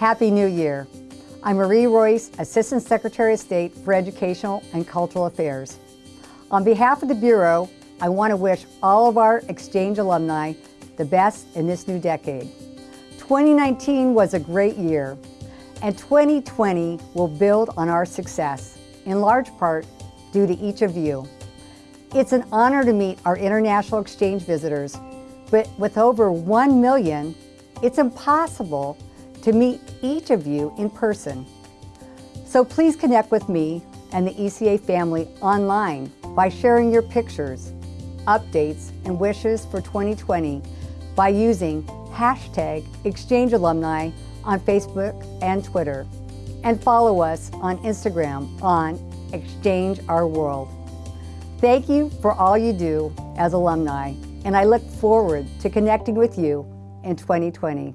Happy New Year. I'm Marie Royce, Assistant Secretary of State for Educational and Cultural Affairs. On behalf of the Bureau, I want to wish all of our Exchange alumni the best in this new decade. 2019 was a great year, and 2020 will build on our success, in large part due to each of you. It's an honor to meet our international exchange visitors, but with over 1 million, it's impossible to meet each of you in person. So please connect with me and the ECA family online by sharing your pictures, updates, and wishes for 2020 by using hashtag Exchange Alumni on Facebook and Twitter, and follow us on Instagram on Exchange Our World. Thank you for all you do as alumni, and I look forward to connecting with you in 2020.